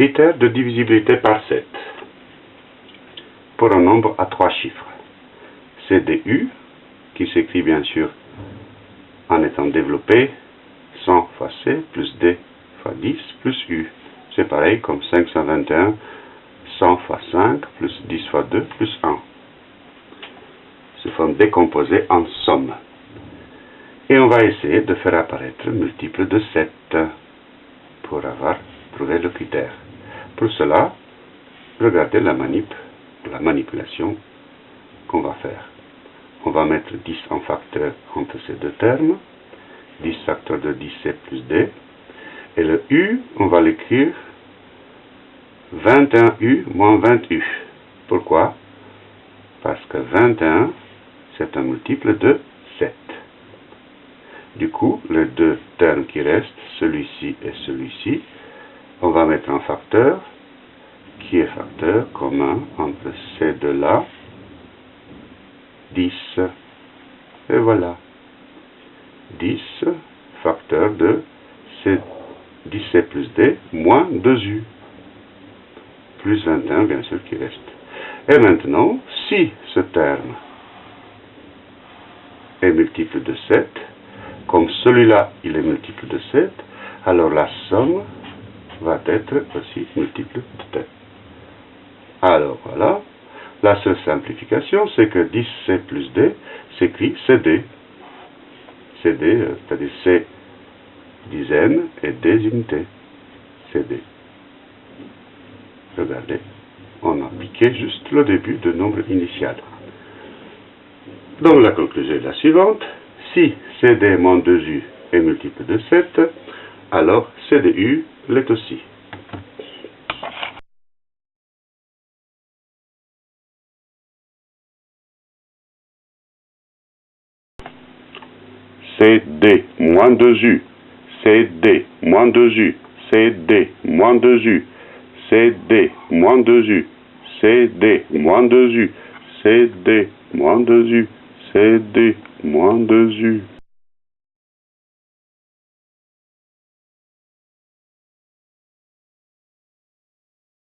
Critère de divisibilité par 7 pour un nombre à trois chiffres. C'est du qui s'écrit bien sûr en étant développé 100 fois c plus d fois 10 plus u. C'est pareil comme 521 100 fois 5 plus 10 fois 2 plus 1. Se forme décomposée en somme. Et on va essayer de faire apparaître multiple de 7 pour avoir trouvé le critère. Pour cela, regardez la manip, la manipulation qu'on va faire. On va mettre 10 en facteur entre ces deux termes. 10 facteur de 10, c'est plus d. Et le u, on va l'écrire 21u moins 20u. Pourquoi? Parce que 21, c'est un multiple de 7. Du coup, les deux termes qui restent, celui-ci et celui-ci, on va mettre un facteur qui est facteur commun entre ces deux-là, 10. Et voilà. 10 facteur de 10c plus d moins 2u. Plus 21, bien sûr, qui reste. Et maintenant, si ce terme est multiple de 7, comme celui-là, il est multiple de 7, alors la somme va être aussi multiple de 7. Alors voilà, la seule simplification, c'est que 10c plus d s'écrit cd. cd, euh, c'est-à-dire c dizaines et des unités. cd. Regardez, on a piqué juste le début de nombre initial. Donc la conclusion est la suivante. Si cd moins 2u est multiple de 7, alors cdu l'est aussi. CD moins 2U, CD moins 2U, CD moins 2U, CD moins 2U, CD moins 2U, CD moins 2U, CD moins 2U.